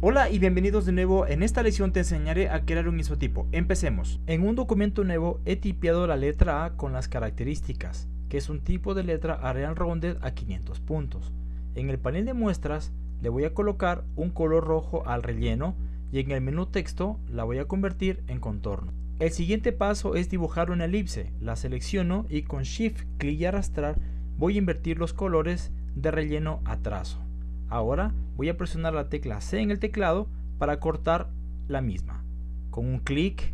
Hola y bienvenidos de nuevo, en esta lección te enseñaré a crear un isotipo. Empecemos. En un documento nuevo he tipeado la letra A con las características, que es un tipo de letra Arial Rounded a 500 puntos. En el panel de muestras le voy a colocar un color rojo al relleno y en el menú texto la voy a convertir en contorno. El siguiente paso es dibujar una elipse, la selecciono y con Shift, clic y arrastrar voy a invertir los colores de relleno a trazo. Ahora voy a presionar la tecla C en el teclado para cortar la misma. Con un clic,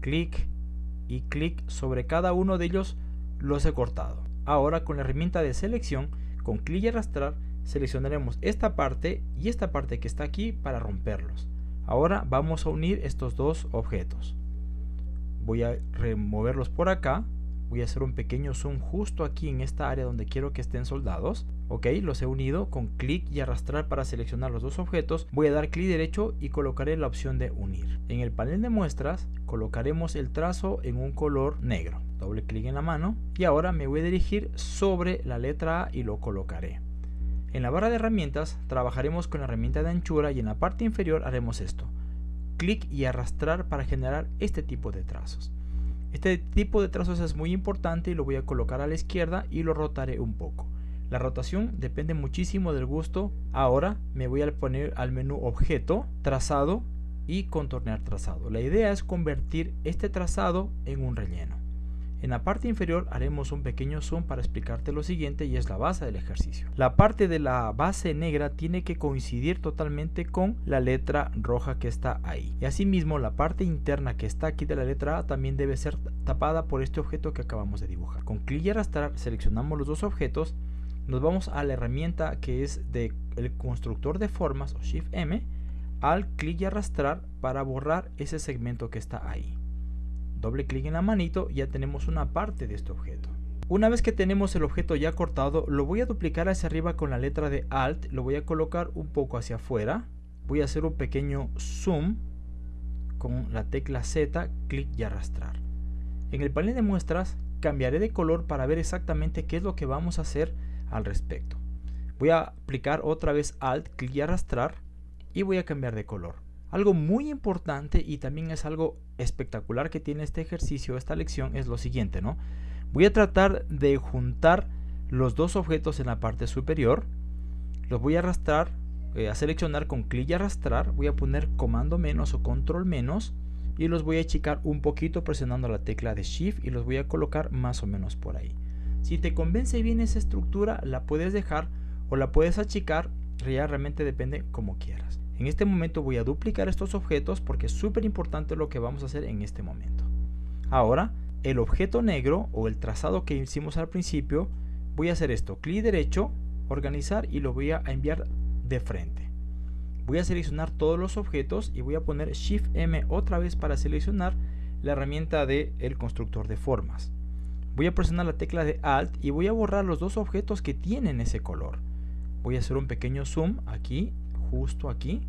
clic y clic sobre cada uno de ellos los he cortado. Ahora con la herramienta de selección, con clic y arrastrar, seleccionaremos esta parte y esta parte que está aquí para romperlos. Ahora vamos a unir estos dos objetos. Voy a removerlos por acá voy a hacer un pequeño zoom justo aquí en esta área donde quiero que estén soldados ok los he unido con clic y arrastrar para seleccionar los dos objetos. Voy a dar clic derecho y colocaré la opción de unir. En el panel de muestras colocaremos el trazo en un color negro. Doble clic en la mano y ahora me voy a dirigir sobre la letra A y lo colocaré. En la barra de herramientas trabajaremos con la herramienta de anchura y en la parte inferior haremos esto. Clic y arrastrar para generar este tipo de trazos. Este tipo de trazos es muy importante y lo voy a colocar a la izquierda y lo rotaré un poco. La rotación depende muchísimo del gusto. Ahora me voy a poner al menú objeto, trazado y contornear trazado. La idea es convertir este trazado en un relleno. En la parte inferior haremos un pequeño zoom para explicarte lo siguiente y es la base del ejercicio. La parte de la base negra tiene que coincidir totalmente con la letra roja que está ahí. Y asimismo la parte interna que está aquí de la letra A también debe ser tapada por este objeto que acabamos de dibujar. Con clic y arrastrar seleccionamos los dos objetos, nos vamos a la herramienta que es de el constructor de formas o Shift M, al clic y arrastrar para borrar ese segmento que está ahí doble clic en la manito ya tenemos una parte de este objeto. Una vez que tenemos el objeto ya cortado, lo voy a duplicar hacia arriba con la letra de Alt, lo voy a colocar un poco hacia afuera, voy a hacer un pequeño zoom con la tecla Z, clic y arrastrar. En el panel de muestras cambiaré de color para ver exactamente qué es lo que vamos a hacer al respecto. Voy a aplicar otra vez Alt, clic y arrastrar y voy a cambiar de color. Algo muy importante y también es algo espectacular que tiene este ejercicio, esta lección, es lo siguiente, ¿no? Voy a tratar de juntar los dos objetos en la parte superior. Los voy a arrastrar, eh, a seleccionar con clic y arrastrar. Voy a poner comando menos o control menos. Y los voy a achicar un poquito presionando la tecla de shift y los voy a colocar más o menos por ahí. Si te convence bien esa estructura, la puedes dejar o la puedes achicar. Ya realmente depende como quieras. En este momento voy a duplicar estos objetos porque es súper importante lo que vamos a hacer en este momento. Ahora, el objeto negro o el trazado que hicimos al principio, voy a hacer esto, clic derecho, organizar y lo voy a enviar de frente. Voy a seleccionar todos los objetos y voy a poner Shift M otra vez para seleccionar la herramienta del el constructor de formas. Voy a presionar la tecla de Alt y voy a borrar los dos objetos que tienen ese color. Voy a hacer un pequeño zoom aquí justo aquí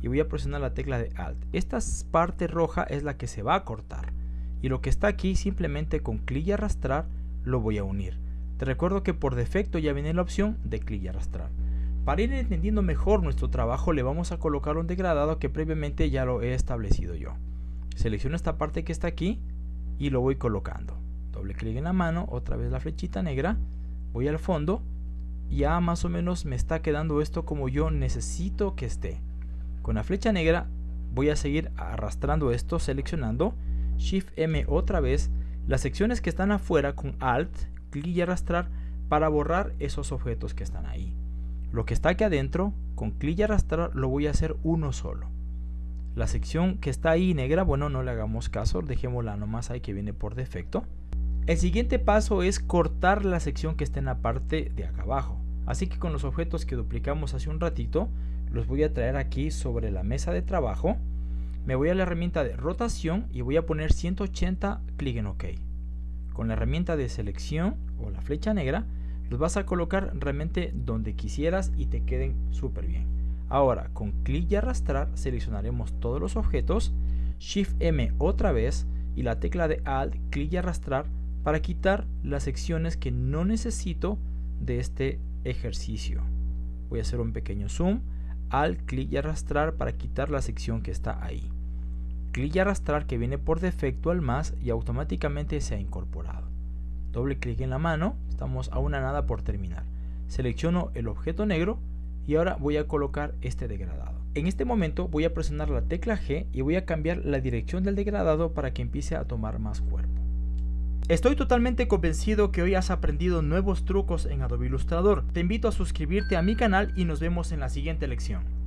y voy a presionar la tecla de Alt. Esta parte roja es la que se va a cortar y lo que está aquí simplemente con clic y arrastrar lo voy a unir. Te recuerdo que por defecto ya viene la opción de clic y arrastrar. Para ir entendiendo mejor nuestro trabajo le vamos a colocar un degradado que previamente ya lo he establecido yo. Selecciono esta parte que está aquí y lo voy colocando. Doble clic en la mano, otra vez la flechita negra, voy al fondo ya más o menos me está quedando esto como yo necesito que esté. Con la flecha negra voy a seguir arrastrando esto, seleccionando, Shift M otra vez, las secciones que están afuera con Alt, clic y arrastrar para borrar esos objetos que están ahí. Lo que está aquí adentro, con clic y arrastrar lo voy a hacer uno solo. La sección que está ahí negra, bueno, no le hagamos caso, dejémosla nomás ahí que viene por defecto. El siguiente paso es cortar la sección que está en la parte de acá abajo. Así que con los objetos que duplicamos hace un ratito, los voy a traer aquí sobre la mesa de trabajo. Me voy a la herramienta de rotación y voy a poner 180, clic en OK. Con la herramienta de selección o la flecha negra, los vas a colocar realmente donde quisieras y te queden súper bien. Ahora, con clic y arrastrar, seleccionaremos todos los objetos, Shift M otra vez y la tecla de Alt, clic y arrastrar para quitar las secciones que no necesito de este ejercicio. Voy a hacer un pequeño zoom. al clic y arrastrar para quitar la sección que está ahí. Clic y arrastrar que viene por defecto al más y automáticamente se ha incorporado. Doble clic en la mano, estamos a una nada por terminar. Selecciono el objeto negro y ahora voy a colocar este degradado. En este momento voy a presionar la tecla G y voy a cambiar la dirección del degradado para que empiece a tomar más cuerpo. Estoy totalmente convencido que hoy has aprendido nuevos trucos en Adobe Illustrator. Te invito a suscribirte a mi canal y nos vemos en la siguiente lección.